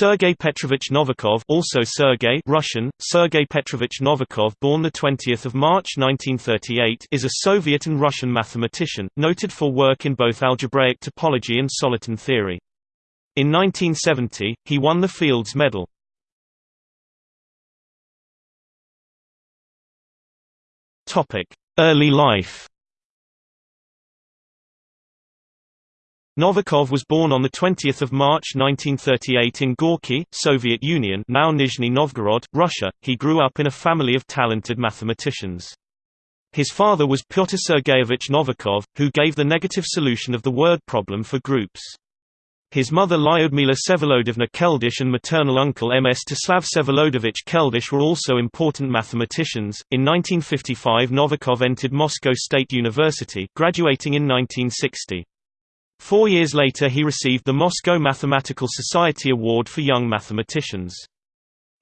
Sergei Petrovich Novikov also Sergei Russian, Sergei Petrovich Novikov born 20 March 1938 is a Soviet and Russian mathematician, noted for work in both algebraic topology and soliton theory. In 1970, he won the Fields Medal. Topic: Early life Novikov was born on 20 March 1938 in Gorky, Soviet Union now Nizhny Novgorod, Russia. He grew up in a family of talented mathematicians. His father was Pyotr Sergeyevich Novikov, who gave the negative solution of the word problem for groups. His mother Lyudmila Vsevolodovna Keldysh and maternal uncle Mstislav Vsevolodovich Keldysh were also important mathematicians. In 1955 Novikov entered Moscow State University, graduating in 1960. Four years later he received the Moscow Mathematical Society Award for Young Mathematicians.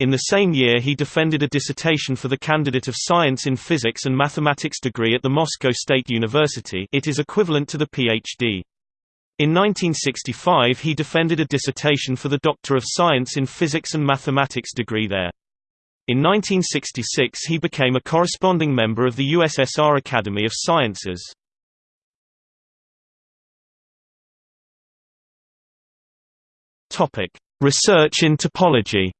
In the same year he defended a dissertation for the Candidate of Science in Physics and Mathematics degree at the Moscow State University it is equivalent to the Ph.D. In 1965 he defended a dissertation for the Doctor of Science in Physics and Mathematics degree there. In 1966 he became a corresponding member of the USSR Academy of Sciences. Topic: Research in topology.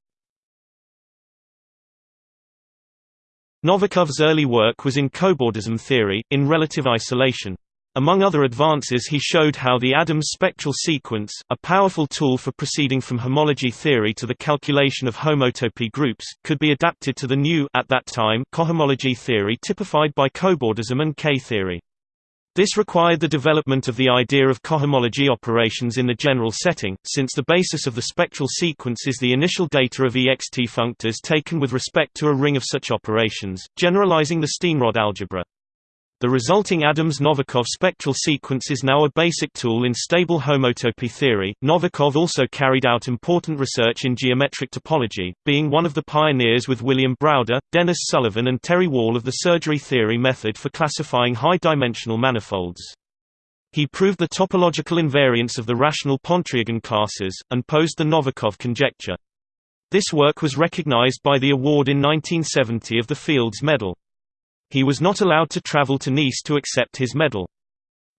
Novikov's early work was in cobordism theory, in relative isolation. Among other advances he showed how the Adams spectral sequence, a powerful tool for proceeding from homology theory to the calculation of homotopy groups, could be adapted to the new at that time cohomology theory typified by cobordism and K-theory. This required the development of the idea of cohomology operations in the general setting, since the basis of the spectral sequence is the initial data of ext functors taken with respect to a ring of such operations, generalizing the Steenrod algebra. The resulting Adams-Novikov spectral sequence is now a basic tool in stable homotopy theory. Novikov also carried out important research in geometric topology, being one of the pioneers with William Browder, Dennis Sullivan and Terry Wall of the surgery theory method for classifying high-dimensional manifolds. He proved the topological invariance of the rational Pontryagin classes, and posed the Novikov conjecture. This work was recognized by the award in 1970 of the Fields Medal. He was not allowed to travel to Nice to accept his medal.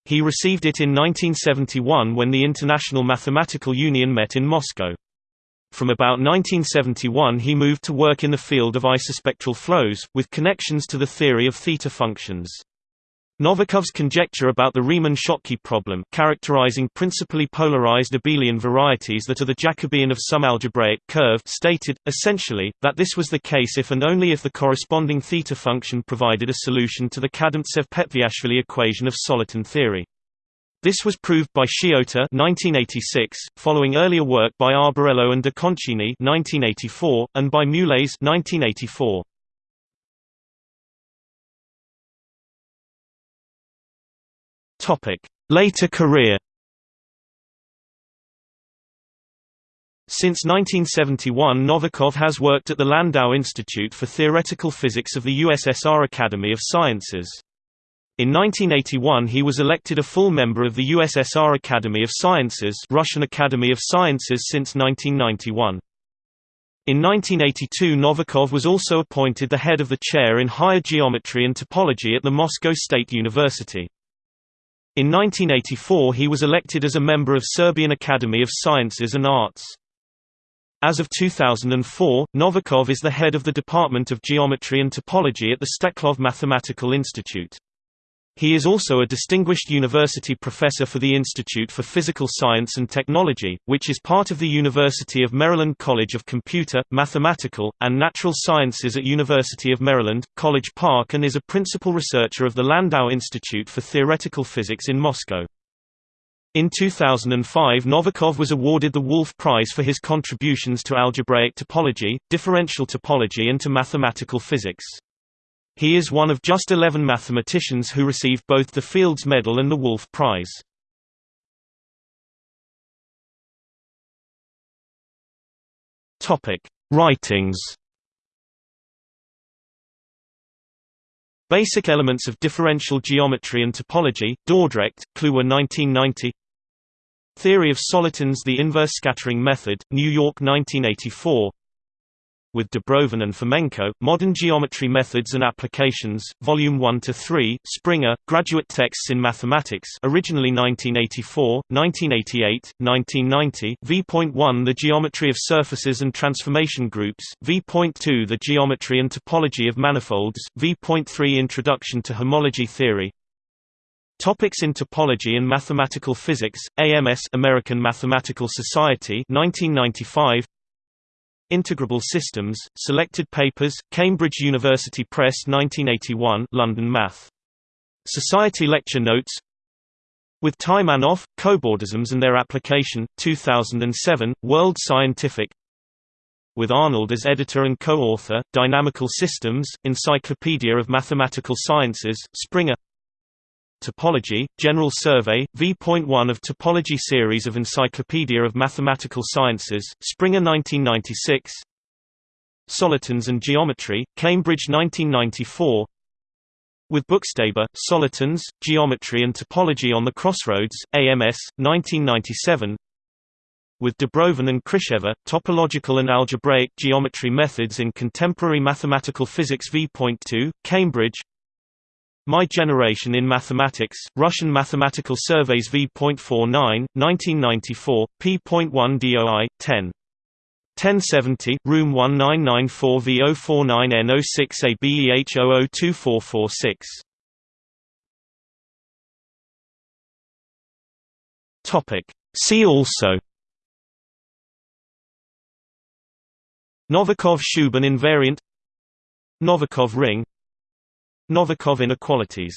He received it in 1971 when the International Mathematical Union met in Moscow. From about 1971 he moved to work in the field of isospectral flows, with connections to the theory of theta functions. Novikov's conjecture about the Riemann-Schottky problem characterizing principally polarized abelian varieties that are the Jacobian of some algebraic curve stated, essentially, that this was the case if and only if the corresponding theta function provided a solution to the Kadomtsev-Petviashvili equation of soliton theory. This was proved by Shiota 1986, following earlier work by Arbarello and de Concini 1984, and by Mulase 1984. Topic: Later career. Since 1971 Novikov has worked at the Landau Institute for Theoretical Physics of the USSR Academy of Sciences. In 1981 he was elected a full member of the USSR Academy of Sciences Russian Academy of Sciences since 1991. In 1982 Novikov was also appointed the head of the chair in higher geometry and topology at the Moscow State University. In 1984 he was elected as a member of Serbian Academy of Sciences and Arts. As of 2004, Novikov is the head of the Department of Geometry and Topology at the Steklov Mathematical Institute. He is also a distinguished university professor for the Institute for Physical Science and Technology, which is part of the University of Maryland College of Computer, Mathematical, and Natural Sciences at University of Maryland, College Park and is a principal researcher of the Landau Institute for Theoretical Physics in Moscow. In 2005 Novikov was awarded the Wolf Prize for his contributions to algebraic topology, differential topology and to mathematical physics. He is one of just 11 mathematicians who received both the Fields Medal and the Wolf Prize. Writings. Basic Elements of Differential Geometry and Topology, Dordrecht, Kluwer 1990 Theory of solitons The inverse scattering method, New York 1984 with Dubrovin and Fomenko, Modern Geometry Methods and Applications, Volume 1 to 3, Springer, Graduate Texts in Mathematics originally 1984, 1988, 1990, v.1 The Geometry of Surfaces and Transformation Groups, v.2 The Geometry and Topology of Manifolds, v.3 Introduction to Homology Theory, Topics in Topology and Mathematical Physics, AMS American Mathematical Society 1995 Integrable Systems, Selected Papers, Cambridge University Press 1981 London Math. Society Lecture Notes. With Taimanov, Cobordisms and Their Application, 2007, World Scientific. With Arnold as editor and co-author, Dynamical Systems, Encyclopedia of Mathematical Sciences, Springer Topology, General Survey, v.1 of Topology Series of Encyclopedia of Mathematical Sciences, Springer 1996 Solitons and Geometry, Cambridge 1994 with Buchstaber, Solitons, Geometry and Topology on the Crossroads, AMS, 1997 with Dubrovin and Krichever, Topological and Algebraic Geometry Methods in Contemporary Mathematical Physics v.2, Cambridge my Generation in Mathematics, Russian Mathematical Surveys v.49, 1994, p.1 DOI, 10. 1070, room 1994 V049N06ABEH002446. Topic. See also Novikov-Shubin invariant Novikov ring Novikov inequalities